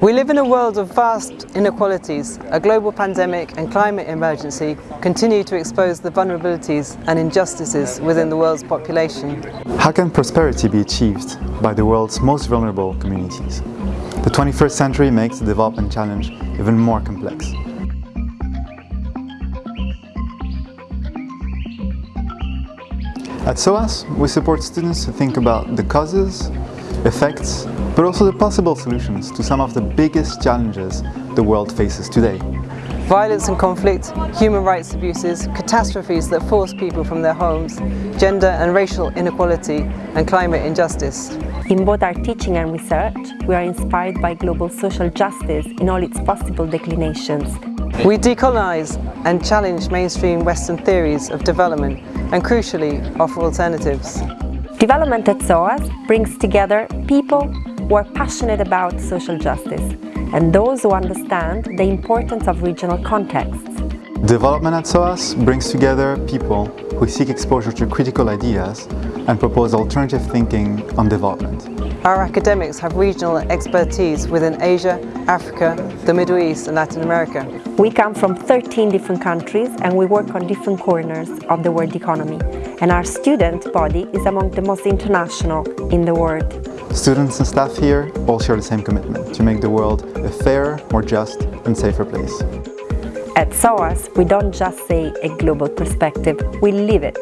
We live in a world of vast inequalities. A global pandemic and climate emergency continue to expose the vulnerabilities and injustices within the world's population. How can prosperity be achieved by the world's most vulnerable communities? The 21st century makes the development challenge even more complex. At SOAS, we support students to think about the causes, effects, but also the possible solutions to some of the biggest challenges the world faces today. Violence and conflict, human rights abuses, catastrophes that force people from their homes, gender and racial inequality and climate injustice. In both our teaching and research, we are inspired by global social justice in all its possible declinations. We decolonise and challenge mainstream Western theories of development and crucially offer alternatives. Development at SOAS brings together people who are passionate about social justice and those who understand the importance of regional contexts. Development at SOAS brings together people who seek exposure to critical ideas and propose alternative thinking on development. Our academics have regional expertise within Asia, Africa, the Middle East and Latin America. We come from 13 different countries and we work on different corners of the world economy. And our student body is among the most international in the world. Students and staff here all share the same commitment to make the world a fairer, more just and safer place. At SOAS, we don't just say a global perspective, we live it.